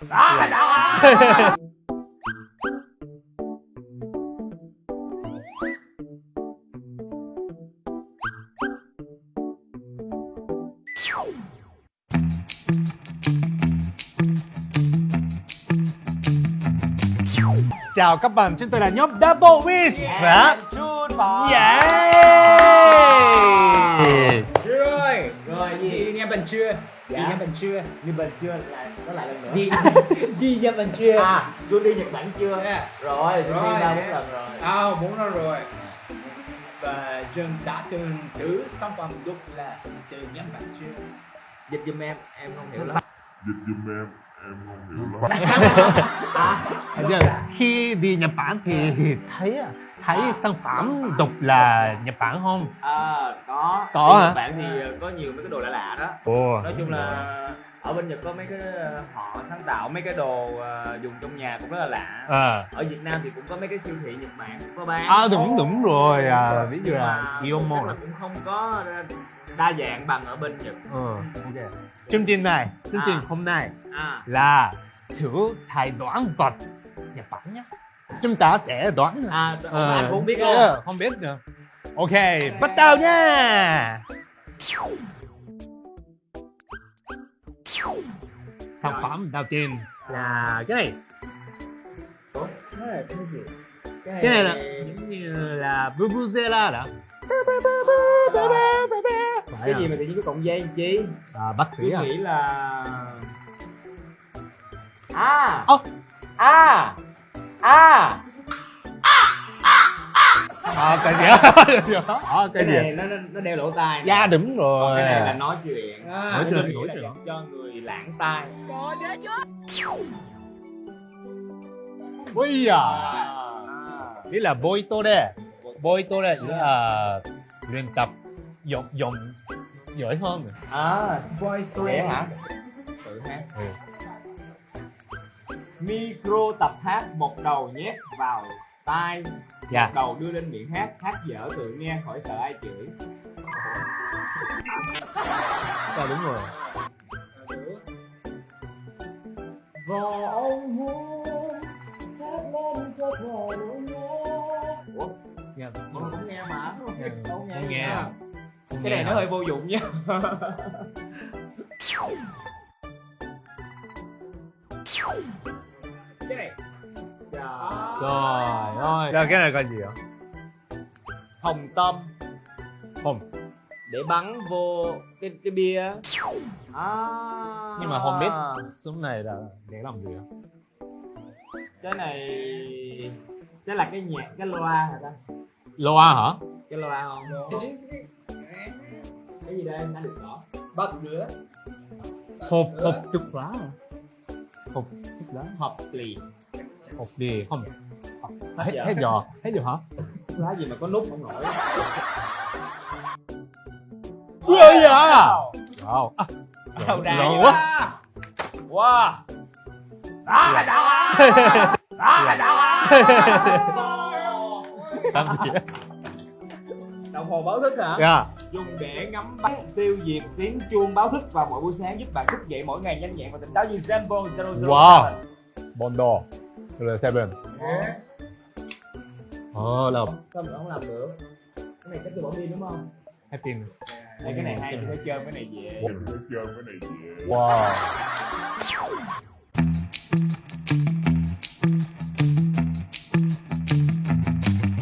Đó, đó. Chào các bạn, chúng tôi là nhóm Double Wish và Chun bò. Yeah! Rồi, gì nghe mình chưa? Gì Dạ. nghe mình chưa? Như bên chưa là nó lại lần nữa. Đi đi nha mình chưa? À, Jun đi Nhật Bản chưa? Yeah. Rồi, Jun Rồi. đi ba bốn lần rồi. À, muốn nó rồi. Và Jun đã từng thử sản phẩm đúc là từ nhắm bạn chưa? Dịch giùm em, em không hiểu lắm. dịch giùm em em không hiểu lắm Giờ, khi đi Nhật Bản thì thấy thấy sản phẩm độc là Nhật Bản không? À, có. Có hả? Bản thì có nhiều mấy cái đồ lạ lạ đó. Ồ. Nói chung là ở bên Nhật có mấy cái ờ, họ sáng tạo mấy cái đồ ờ, dùng trong nhà cũng rất là lạ. À, Ở Việt Nam thì cũng có mấy cái siêu thị Nhật Bản cũng có bán. à đúng đúng rồi, à, ví dụ là chắc là cũng không có đa dạng bằng ở bên Nhật. Ừ, ok. Chương trình này, chương trình À. hôm nay À, là thử thay đoán vật Nhật Bản nhé. Chúng ta sẽ đoán à Ờ, anh cũng biết ờ, không biết nữa. Ok, bắt đầu nha. Sản phẩm đầu tiên là cái này. Cái này cái gì? Cái này là giống như là Vuvuzela đó. cái gì mà tự nhiên có dây làm chi? À, bác sĩ à? nghĩ là à à à À, cái gì á? À, cái cái gì? này nó nó- đeo lỗ tai. Dạ đúng Còn rồi. cái này là nói chuyện Nói chuyện, nghĩ nói là chuyện. cho người lãng tai Ui à. à. Nghĩa là boito đây. Boito đây nghĩa là luyện tập dụng dụng giỏi hơn. à Vậy hả hả? tự hát Ừ. micro tập hát một đầu nhét vào tai Dạ. đầu đưa lên miệng hát hát dở tự nghe khỏi sợ ai chửi Dạ đúng rồi. Và ông hôn hát lên cho nỗi nhớ Ủa? Dạ. Người cũng nghe mà Dạ, Không không nghe. Không Cái nghe này nó hả? hơi vô dụng nha Cái này Trời Trời ơi. Rồi cái này coi gì ạ? Hồng tâm Hồng. Để bắn vô cái cái bia à. Nhưng mà không biết súng này là để làm gì ạ? Cái này Cái là cái nhạc, cái loa hả ta Loa hả? Cái loa không Cái gì đây, nó được rõ Bật nữa Hộp hộp thuốc lá. Hộp thuốc lá. Hộp lì Hộp gì không? hết, dạ. hết giò. Hết giò hả? Lá gì mà có nút không nổi? Ui ơi dạ Wow. À, Lâu đà quá. Wow. Đó là đó Đó là đó Làm gì á Đồng hồ báo thức hả? Dạ. Dùng để ngắm bắt tiêu diệt tiếng chuông báo thức vào mỗi buổi sáng giúp bạn thức dậy mỗi ngày nhanh nhẹn và tỉnh táo như Zambo 007 Wow. Bondo 007 Ồ, lọc Sao mình không làm được Cái này chắc tôi bỏ pin đúng không? Hết pin rồi Đây, cái này hay, chơi chơi cái này dễ chơi này chơi cái này dễ Wow